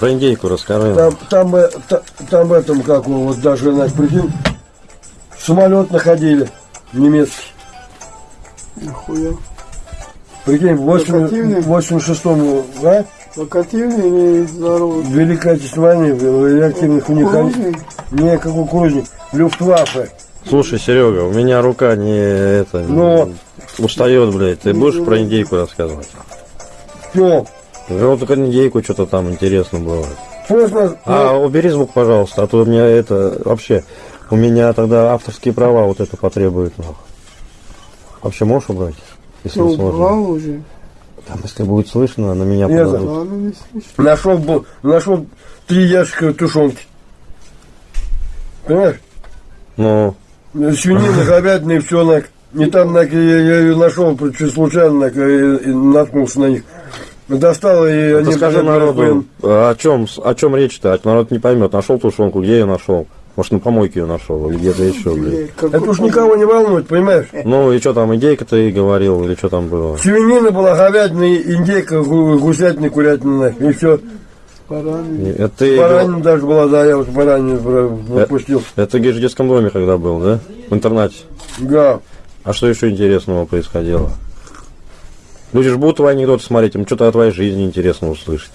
Про индейку расскажи. Там, там, та- там в этом, как его, вот даже, значит, прикинь, самолет находили немецкий. Нихуя. Прикинь, в Локативный? 86-му, а? Локативный или здоровый? Великой Отечественной войне, в реактивных у них... Кукурузный? Не, как кукурузник, люфтваффе. Слушай, Серега, у меня рука не это Ну. устает, блядь. Ты будешь про индейку рассказывать? Все, Ну, только индейку что-то там интересно было. поздно, А убери звук, пожалуйста, а то у меня это вообще у меня тогда авторские права вот это потребуют. нахуй. Вообще можешь убрать? Если Ну, не убрал уже. Там, если будет слышно, на меня Не подадут. Не слышно. нашел, нашел три ящика тушенки. Понимаешь? Ну, Свинина, говядина и все, на, и там на, я, я ее нашел чуть случайно, на, и, и наткнулся на них. Достал, и ты они... скажи народу, о чем, о чем речь-то? А Народ не поймет. Нашел тушенку, где я нашел? Может, на помойке ее нашел или где-то еще, блядь. Это уж никого не волнует, понимаешь? Ну и что там, индейка ты говорил, или что там было? Свинина была, говядина, индейка, гу- гусятина, курятина, и все. Баранина. Это ты, даже была, да, я вот баранину про- пропустил. это ты говоришь, в детском доме когда был, да? В интернате. Да. А что еще интересного происходило? Люди же будут твои анекдоты смотреть, им что-то о твоей жизни интересно услышать.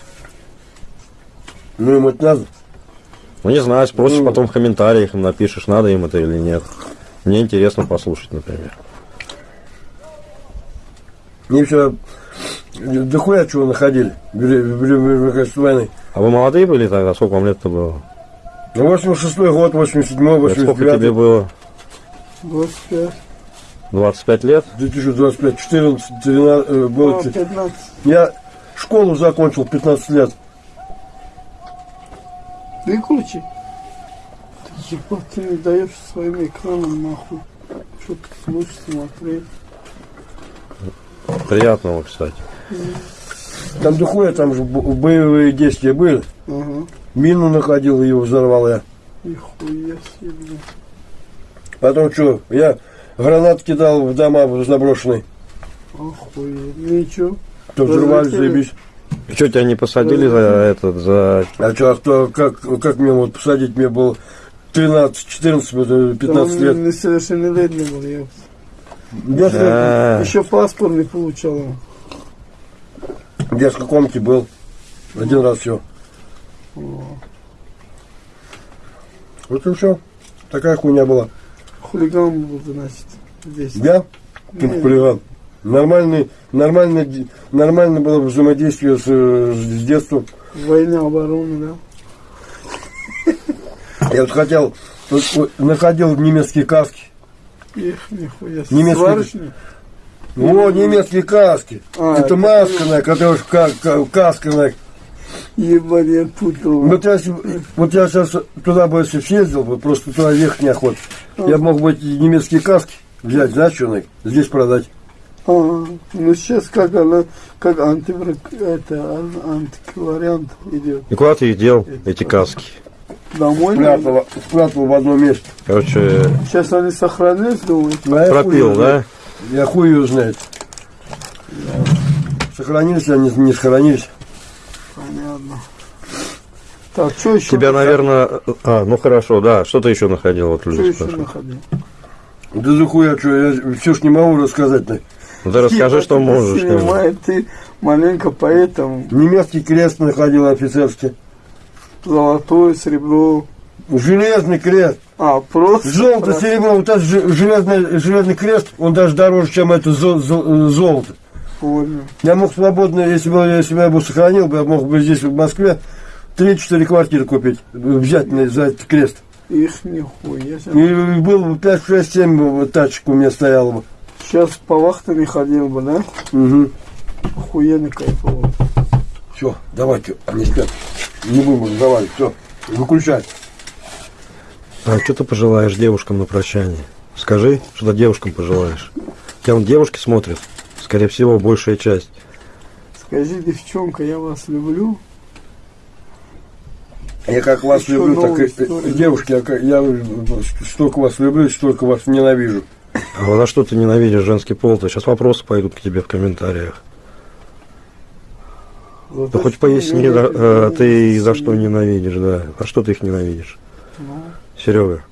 Ну, им это надо. Ну, не знаю, спросишь Ну. потом в комментариях, им напишешь, надо им это или нет. Мне интересно послушать, например. Мне все да хуя чего находили в Вели- в Вели- в Великой войны. А вы молодые были тогда? Сколько вам лет-то было? Ну, 86 год, 87 Сколько тебе 89 было? 25. 25 лет? 2025, 14, 13, э, было, А, 15. Я школу закончил 15 лет. Выключи. Ты ебать, ты не даешь своим экраном нахуй. Что ты слушать, смотреть. Приятного, кстати. Там дохуя, там же бо- боевые действия были. Ага. Мину находил, ее взорвал я. Нихуя себе. Потом что, я гранат кидал в дома заброшенные. Охуеть. Ну и чё? То взрывались, Разлетели. заебись. Что, тебя не посадили за этот, за... А что, а кто, как, как мне вот посадить? Мне было 13, 14, вот, э, 15 Там лет. Несовершеннолетний был, я. Я, в- А, Еще паспорт не получал. в детской комнате был. Один раз все. Вот и все. Такая хуйня была. Хулиган был, значит, здесь. Я? Ты Не. хулиган. Нормальный, нормальное, ди- нормально было взаимодействие с, с детства. Война, оборона, да? Я вот хотел, находил немецкие каски. Их, нихуя себе. Немецкий- Сварочник? О, немецкие каски. А, это это маска, на, которая ка- ка- каска. На. Ебать, я путал. Вот я, вот я сейчас туда бы если съездил, бы, просто туда ехать неохота. Я мог бы эти немецкие каски взять, знаешь, что, здесь продать. А, ну сейчас как она, как антиврак, это, ан- антиквариант идет. и куда ты их дел, эти каски? Домой? Спрятал, спрятал в одном месте. Короче, Сейчас они сохранились? А я хуй пропил, да? Я хуй ее знает. Сохранились они, не сохранились. Так, что еще? Тебя, наверное... А, ну хорошо, да. Что ты еще находил? Вот Что люди еще спрашивают. находил? Да за хуя, что, я все ж не могу рассказать. Найк. Ну, ты расскажи, что можешь. Снимает, ты маленько поэтому. Немецкий крест находил офицерский. Золотое, серебро. Железный крест. А, просто. Золото, про- серебро, вот этот же- железный, железный крест, он даже дороже, чем это зо- зо- золото. Понял. Я мог свободно, если бы, я бы сохранил, бы, я мог бы здесь, в Москве, 3-4 квартиры купить, взять за этот крест. Их нихуя себе. И было бы 5, 6, 7 вот тачек у меня стояло бы. Сейчас по вахтам не ходил бы, да? Угу. Охуенно кайфово. Все, давайте, они спят. Не будем разговаривать, все, выключай. А что ты пожелаешь девушкам на прощание? Скажи, что ты девушкам пожелаешь. Тебя вон девушки смотрят. Скорее всего, большая часть. Скажи, девчонка, я вас люблю. Я как вас Еще люблю, так и история. девушки, я, я столько вас люблю, столько вас ненавижу. А за что ты ненавидишь женский пол? То сейчас вопросы пойдут к тебе в комментариях. За Да хоть поясни, они да, э, ты за что ненавидишь, да. А что ты их ненавидишь? Ну, Серега.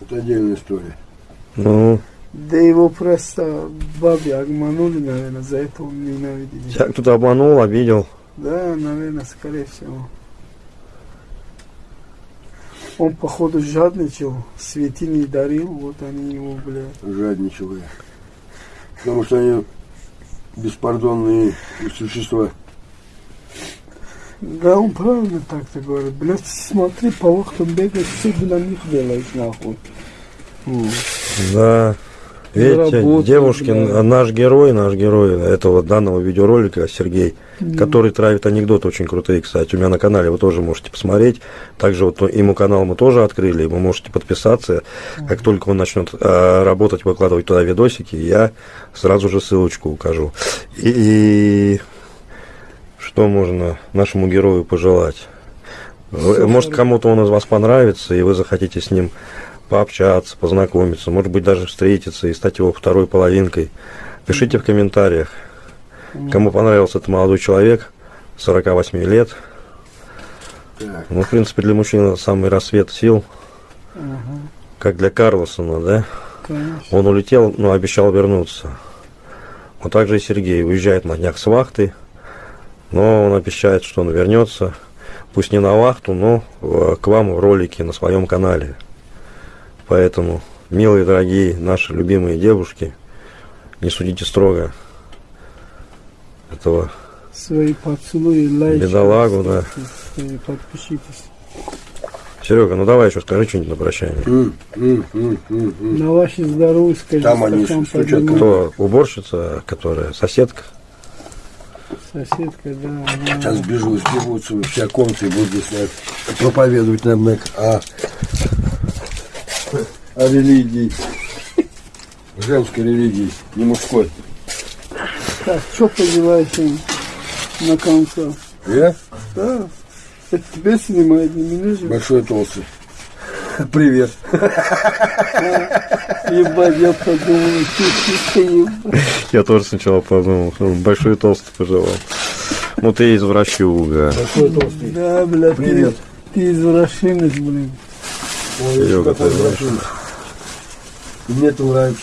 Это отдельная история. Ну, Да его просто бабе обманули, наверное, за это он ненавидит. тебя кто-то обманул, обидел. Да, наверное, скорее всего. Он, походу, жадничал, святыни дарил, вот они его, блядь. Жадничал я. Потому что они беспардонные существа. Да, он правильно так-то говорит. Блядь, смотри, по вахтам бегаешь, все для них делаешь, нахуй. Да. Видите, Заработал, девушкин, да. наш герой, наш герой этого данного видеоролика, Сергей, который травит анекдоты очень крутые, кстати. У меня на канале вы тоже можете посмотреть. Также вот ему канал мы тоже открыли, вы можете подписаться. Как только он начнет э, работать, выкладывать туда видосики, я сразу же ссылочку укажу. И, и что можно нашему герою пожелать? Вы- Всё Может, кому-то он из вас понравится, и вы захотите с ним пообщаться, познакомиться, может быть, даже встретиться и стать его второй половинкой. Пишите в комментариях, кому понравился этот молодой человек, 48 лет. Ну, в принципе, для мужчины самый рассвет сил, как для Карлосона, да? Он улетел, но обещал вернуться. Вот так же и Сергей уезжает на днях с вахты, но он обещает, что он вернется, пусть не на вахту, но э, к вам в ролике на своем канале. Поэтому, милые, дорогие, наши любимые девушки, не судите строго этого Свои поцелуи, лайки. Бедолагу, да. Свои подпишитесь. Серега, ну давай еще скажи что-нибудь на прощание. М, м, м, м, м. На ваше здоровье скажи. Там они стучат. Кто уборщица, которая соседка? Соседка, да. она- Сейчас бежу, сбегутся все комнаты и будут здесь наверное, проповедовать нам на, о, религии. Женской религии, не мужской. Так, что пожелаешь им на конце? Я Да. Это тебе снимает, не меня же. большой толстый. Привет. Ебать, я подумал, ебать. Я тоже сначала подумал, что большой толстый пожелал. Ну ты извращуга. Большой толстый. Да, бля, Привет. ты, ты извращенец, блин. Ой, Серега, ты большой. Мне это нравится.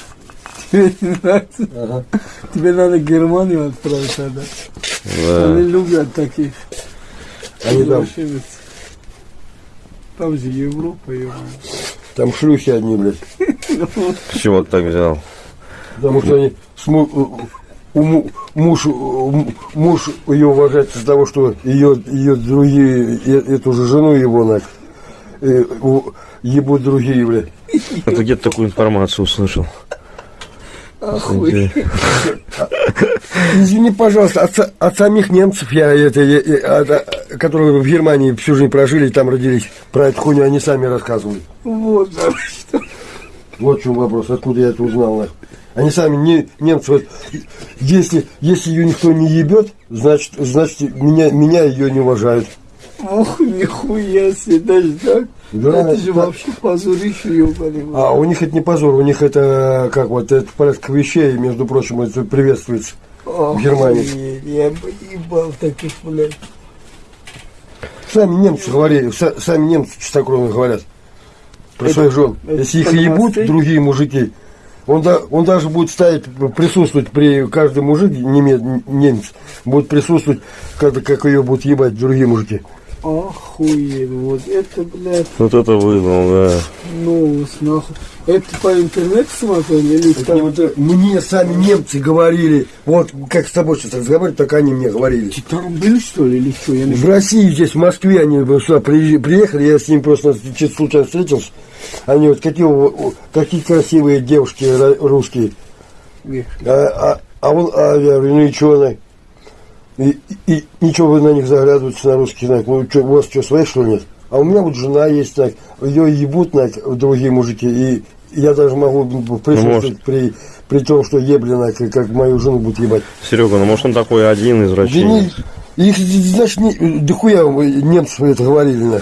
Тебе не нравится? Ага. Тебе надо в Германию отправить тогда. Да. Они любят таких Они там. Там же Европа, ебать. там шлюхи одни, блядь. С чего ты так взял? Потому что они с му- у му- муж, муж ее уважает из-за того, что ее, ее другие, э- эту же жену его на ебут другие, блядь. А ты где-то такую информацию услышал? Охуй. Извини, пожалуйста, от, са- от самих немцев, я, это, я- от- а, которые в Германии всю жизнь прожили и там родились, про эту хуйню они сами рассказывали. Вот, да, что. Вот в чем вопрос, откуда я это узнал. нахуй. Они сами, не, немцы, вот, если, если ее никто не ебет, значит, значит меня, меня ее не уважают. Ох, нихуя себе, даже так? Да, это же да. вообще позорище, ебаный. А у них это не позор, у них это как вот это порядок вещей, между прочим, это приветствуется. в Германии. Я бы ебал таких, блядь. Сами немцы говорили, са- сами немцы чистокровно говорят про Это- своих жен. это Если их ебут другие мужики, он, да, он даже будет ставить, присутствовать при каждый мужик, неме- немец, будет присутствовать, когда, как ее будут ебать другие мужики. Охуеть, вот это, блядь, Вот это выдал, да. новость, нахуй. Это по интернету смотрел или Это там? вот это- мне сами немцы говорили, вот как с тобой сейчас разговаривать, так они мне говорили. Ты там был, что ли, или что? Я не В России, здесь, в Москве, они сюда приехали, я с ними просто случайно встретился. Они вот какие, какие красивые девушки русские. А, а, а он, а я говорю, ну и что И, и, ничего вы на них заглядываете, на русских, так, ну, чё, у вас что, своих, что ли, нет? А у меня вот жена есть, так, ее ебут, так, другие мужики, и я даже могу присутствовать при, при том, что ебли, так, как мою жену будут ебать. Серега, ну может он такой один Да извращенец? не, их, значит, не, да хуя немцев это говорили, на.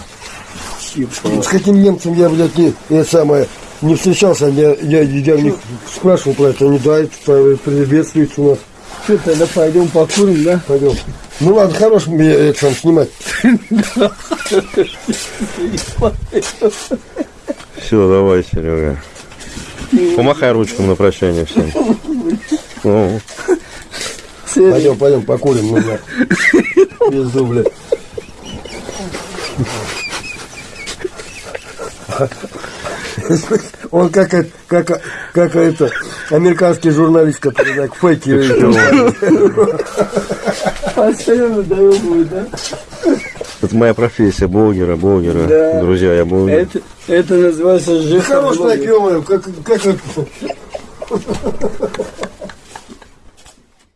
С каким немцем я, блядь, не, это самое, не встречался, я, я, я у них спрашивал про это, они, да, это приветствуется у нас. Что, тогда пойдем покурим, да? Пойдем. Ну ладно, хорош мне это сам снимать. Все, давай, Серега. Помахай ручкам на прощание всем. Ну, Пойдем, пойдем, покурим. Ну, на. Без дубля. Он как, это- как, как это, американский журналист, который так фейки Постоянно даем, да? это моя профессия, блогера, блогера. Да. Друзья, я блогер. Это, это называется Хорош жестоко. так, как, как это,